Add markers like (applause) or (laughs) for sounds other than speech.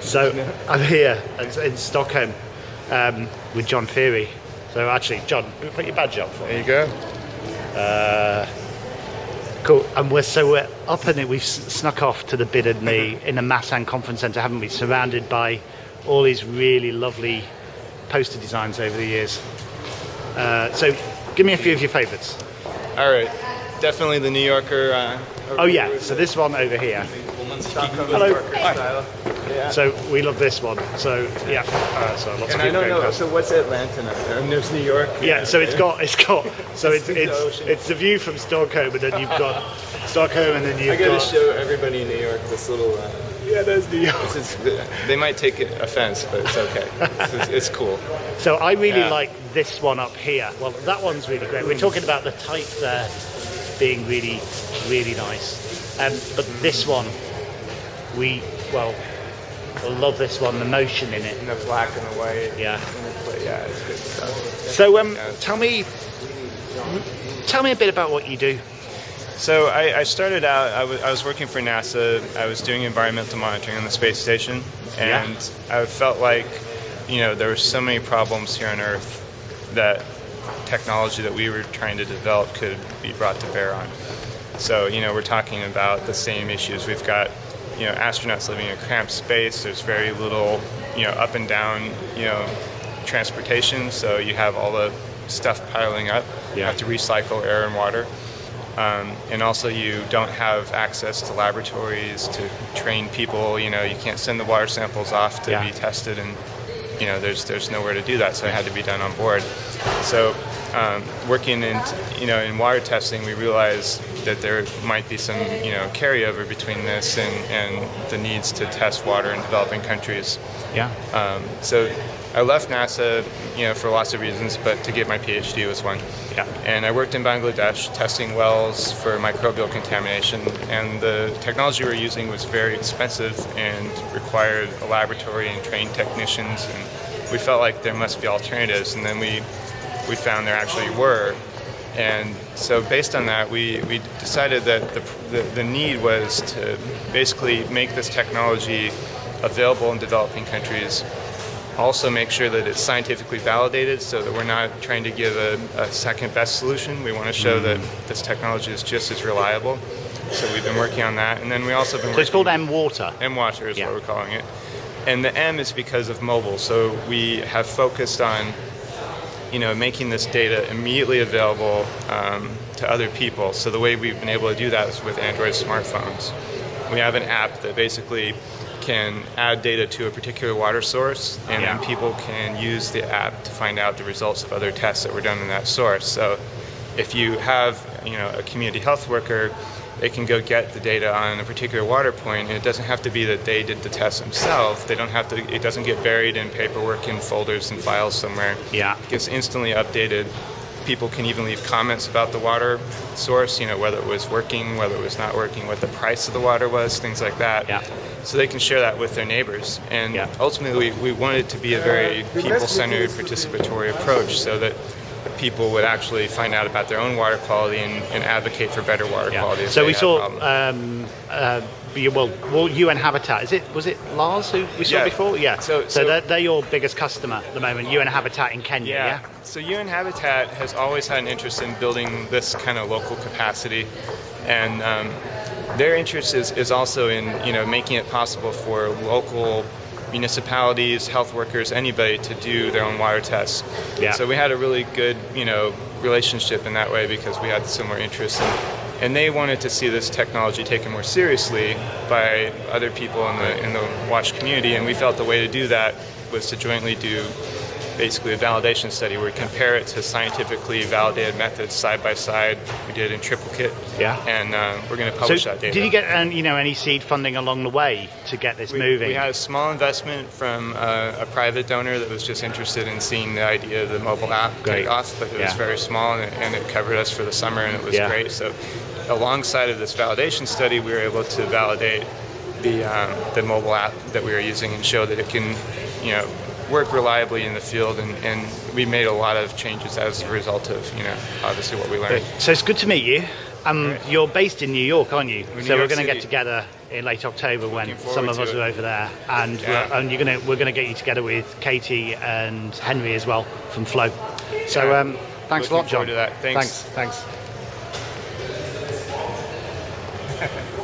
so I'm here in Stockholm um, with John Feighery. So actually, John, put your badge up for me. There you go. Uh, cool. And we're so we're up in it. We've snuck off to the bid in the (laughs) in the Masan Conference Centre, haven't we? Surrounded by all these really lovely poster designs over the years. Uh, so, give me a few of your favourites. All right, definitely the New Yorker. Uh, oh yeah, so this one over here. Hello. Hi. So we love this one. So yeah. Uh, so lots and of I don't know. So what's Atlanta now? And there's New York. Yeah. So it's got it's got so it's it's it's the view from Stockholm, and then you've got (laughs) Stockholm, and then you've I gotta got. show everybody in New York this little. Uh, yeah, there's New York. Is, they might take offense, but it's okay. it's, it's, cool. So I really yeah. like this one up here. Well, that one's really great. We're talking about the type there being really, really nice. Um, but this one, we well, I love this one. The motion in it, and the black and the white. Yeah, yeah, it's good stuff. So, um, yeah. tell me, tell me a bit about what you do. So I, I started out. I, I was working for NASA. I was doing environmental monitoring on the space station, and yeah. I felt like, you know, there were so many problems here on Earth that technology that we were trying to develop could be brought to bear on. So, you know, we're talking about the same issues. We've got, you know, astronauts living in a cramped space. There's very little, you know, up and down, you know, transportation. So you have all the stuff piling up. Yeah. You have to recycle air and water. Um, and also you don't have access to laboratories to train people. You know, you can't send the water samples off to yeah. be tested and you know, there's there's nowhere to do that, so it had to be done on board. So, um, working in you know in water testing, we realized that there might be some you know carryover between this and, and the needs to test water in developing countries. Yeah. Um, so I left NASA, you know, for lots of reasons, but to get my PhD was one. Yeah. And I worked in Bangladesh testing wells for microbial contamination, and the technology we were using was very expensive and required a laboratory and trained technicians, and we felt like there must be alternatives, and then we we found there actually were. And so based on that, we, we decided that the, the, the need was to basically make this technology available in developing countries also make sure that it's scientifically validated so that we're not trying to give a, a second best solution. We want to show mm-hmm. that this technology is just as reliable. So we've been working on that. And then we also been So it's called M-Water? M-Water is yeah. what we're calling it. And the M is because of mobile. So we have focused on you know, making this data immediately available um, to other people. So the way we've been able to do that is with Android smartphones. We have an app that basically can add data to a particular water source, and yeah. then people can use the app to find out the results of other tests that were done in that source. So if you have you know a community health worker, they can go get the data on a particular water point, and it doesn't have to be that they did the test themselves. They don't have to. It doesn't get buried in paperwork in folders and files somewhere. Yeah, it gets instantly updated people can even leave comments about the water source, you know, whether it was working, whether it was not working, what the price of the water was, things like that. Yeah. So they can share that with their neighbors. And yeah. ultimately, we, we want it to be a very people-centered, participatory approach so that people would actually find out about their own water quality and, and advocate for better water yeah. quality. So we saw, um, uh, well, well, UN Habitat. Is it was it Lars who we saw yeah. before? Yeah. So, so, so they're, they're, your biggest customer at the moment. UN Habitat in Kenya. Yeah. yeah. So UN Habitat has always had an interest in building this kind of local capacity, and um, their interest is, is also in you know making it possible for local municipalities, health workers, anybody to do their own water tests. Yeah. So we had a really good, you know, relationship in that way because we had similar interests. And, and they wanted to see this technology taken more seriously by other people in the in the WASH community, and we felt the way to do that was to jointly do basically a validation study where we compare it to scientifically validated methods side by side. We did in triplicate. Yeah. And uh, we're going to publish so that data. Did you get um, you know any seed funding along the way to get this we, moving? We had a small investment from uh, a private donor that was just interested in seeing the idea of the mobile app great. take off, but it yeah. was very small and it, and it, covered us for the summer and it was yeah. great. So alongside of this validation study, we were able to validate the um, the mobile app that we were using and show that it can, you know, work reliably in the field, and, and we made a lot of changes as a result of, you know, obviously what we learned. So it's good to meet you. Um, right. You're based in New York, aren't you? New so York we're going to get together in late October when Looking forward some of us it. are over there, and Yeah. we're, and you're gonna we're gonna get you together with Katie and Henry as well from Flow. So Yeah. um, thanks Looking a lot, John. to that. Thanks. Thanks. thanks. (laughs)